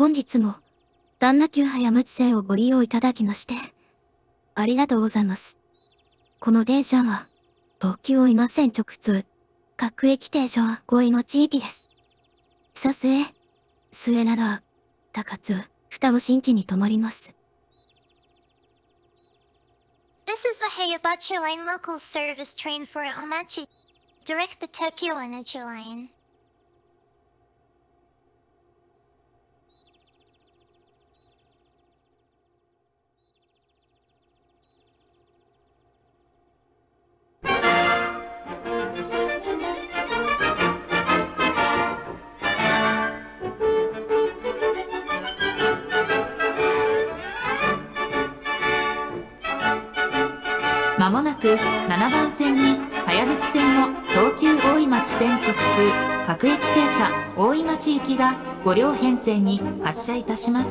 本日も、旦那急早無知線をご利用いただきまして、ありがとうございます。この電車は、東急大井町線直通、各駅停車は五井の地域です。久末、末灘、高津、双子新地に停まります。This is the Hayabuchi Line local service train for Omachi. Direct the Tokyo Energy Line. まもなく7番線に早口線の東急大井町線直通各駅停車大井町行きが5両編成に発車いたします。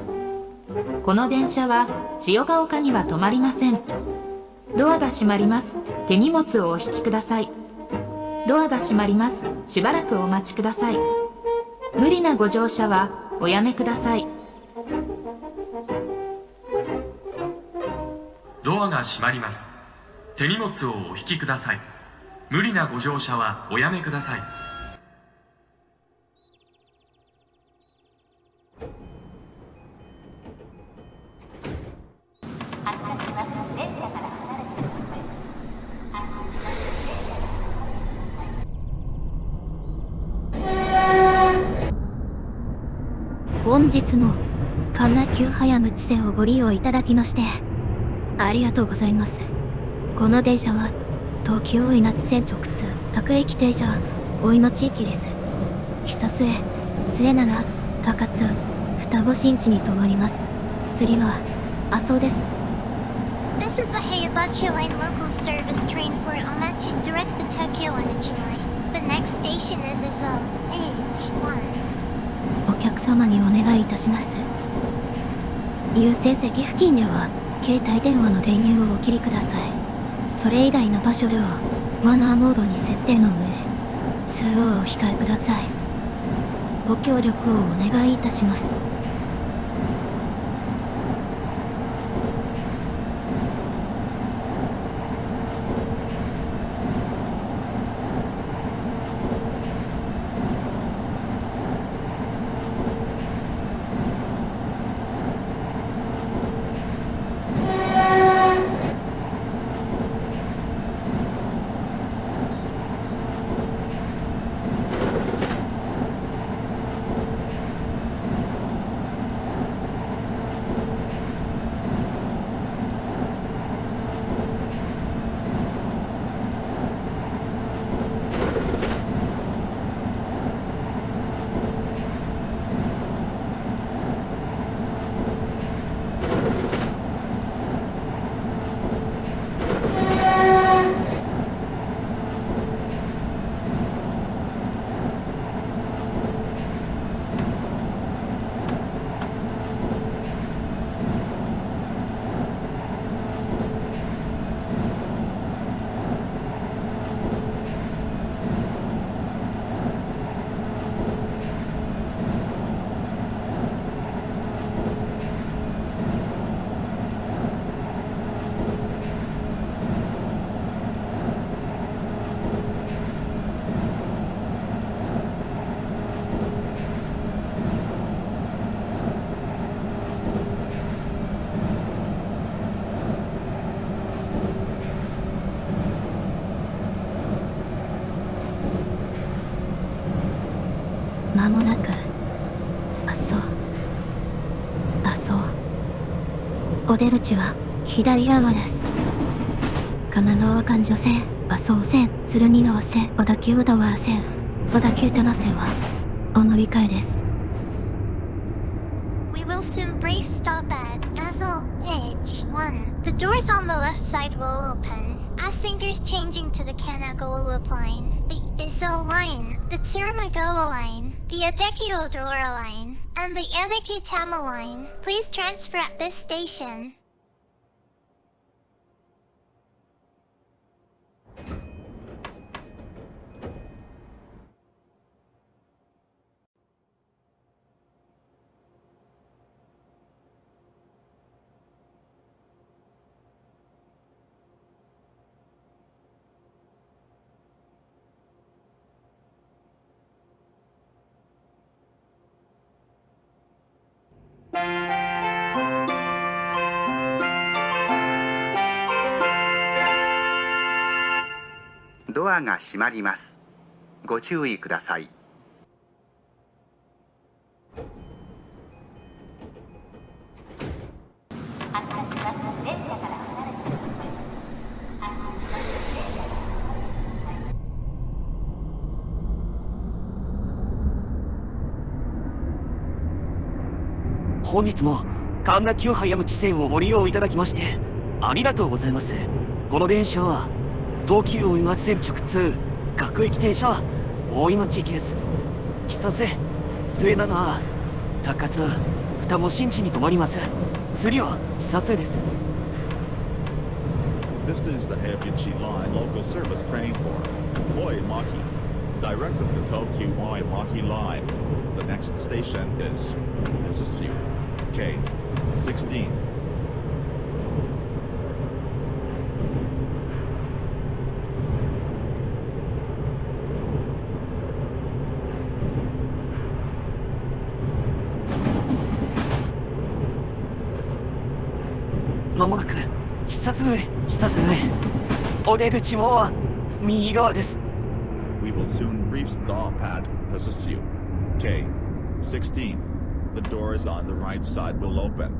この電車は千代ヶ丘には止まりません。ドアが閉まります。手荷物をお引きください。ドアが閉まります。しばらくお待ちください。無理なご乗車はおやめください。ドアが閉まります。手荷物をお引きください無理なご乗車はおやめください本日も、神奈急早無知線をご利用いただきまして、ありがとうございます。この電車は、東京大井町線直通、各駅停車、大井町駅です。久末、末永、高津、双子新地に停まります。次は、麻生です。This is the Hayabuchi Line local service train for Omachi. Direct the Tokyo Energy Line. The next station is Izo H1. お客様にお願いいたします。優先席付近では、携帯電話の電源をお切りください。それ以外の場所では、マナーモードに設定の上、通話をお控えください。ご協力をお願いいたします。まもなく、あそう。あそう。お出口は、左側です。神奈川環状線、麻生線、鶴見川線、小田急小田原線、小田急多摩線は、お乗り換えです。We will soon brief stop at Azo H1. The doors on the left side will open. Passengers changing to the Kanagawa line, the Izo line, the Tsurumagawa line, the Adeki Odora line, and the Adeki Tama line. Please transfer at this station.「ドアが閉まります。ご注意ください。本日も神田急早口線をご利用いただきましてありがとうございますこの電車は東急大井町線直通各駅停車大井町行きです久瀬末永高津二も新地に停まります次は久瀬です This is the Hebuchi Line local service train for Oimaki, direct of the Tokyo Oimaki Line. The next station is Mizusu, K16. まもなく久津久津お出口も右側です We will soon reach the pad Pazusu. K16. The doors on the right side will open.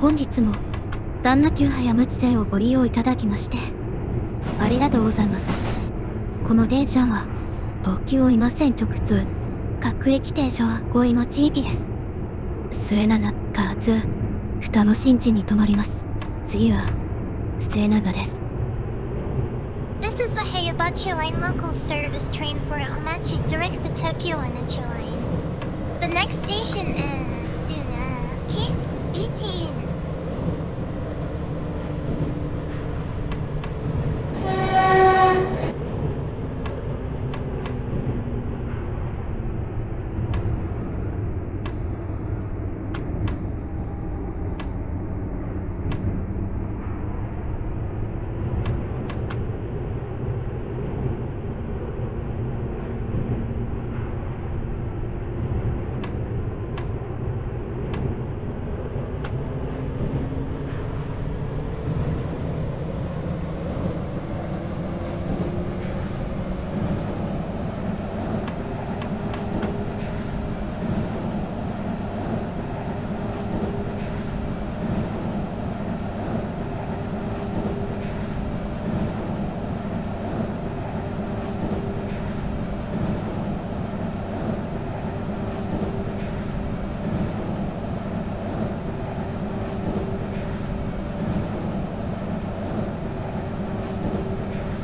本日も旦那急早口線をご利用いただきましてありがとうございますこの電車は東急大井町線直通各駅停車は五井町行きです末永かつ二の新地に停まります次は末永です This is the Heibachi Line local service train for Omachi direct the Tokyo Omachi Line. The next station is Suna, K18.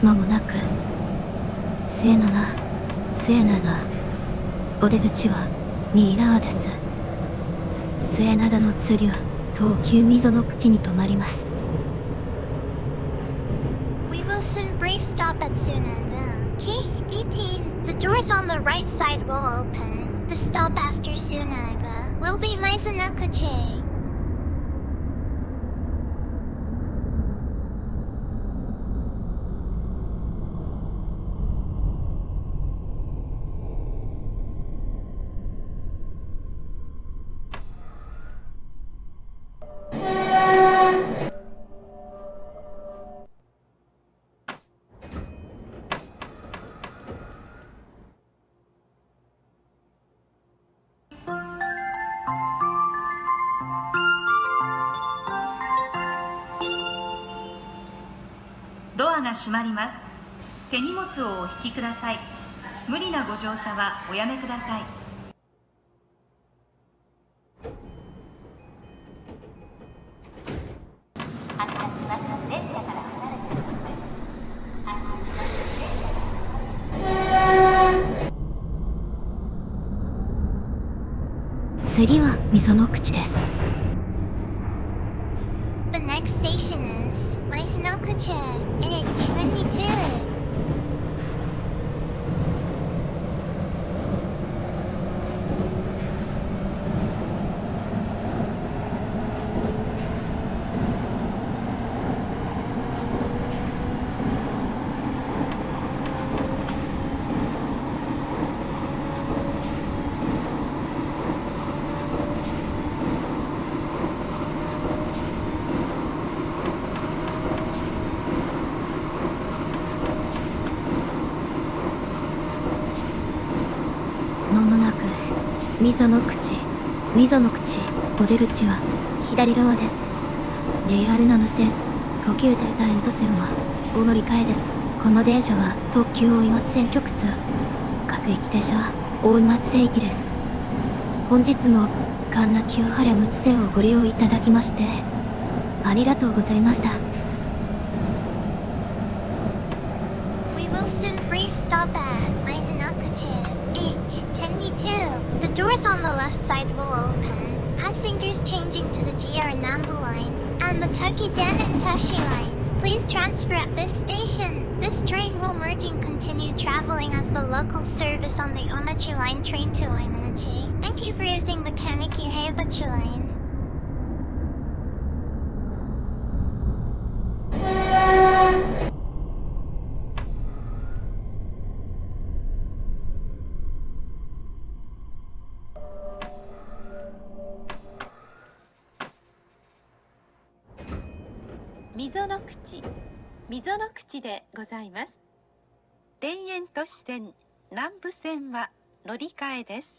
まもなく末永末永お出口は右側です末永の釣りは東急溝の口に停まります We will soon brief stop at Sunaga. K18. The doors on the right side will open. The stop after Sunaga will be Maizunakuche. が閉まります。手荷物をお引きください。無理なご乗車はおやめください。次は溝の口です。Next station is Maizunakuche. H22. 溝の口溝の口お出口は左側です。JR7 線呼吸艇ラインと線はお乗り換えです。この電車は特急大井町線直通。各駅停車は大井町線駅です。本日も神奈急原陸線をご利用いただきましてありがとうございました。Doors on the left side will open. Passengers changing to the GR Nambu line and the Takiden and Tashi line. Please transfer at this station. This train will merge and continue traveling as the local service on the Omachi line train to Oimachi. Thank you for using the Kaneki Heibachi line. 溝の口。溝の口でございます。田園都市線南部線は乗り換えです。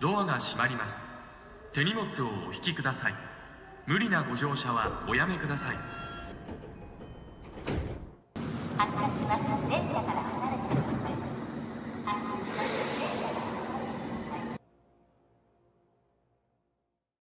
ドアが閉まります。手荷物をお引きください。無理なご乗車はおやめください。発車します。電車から。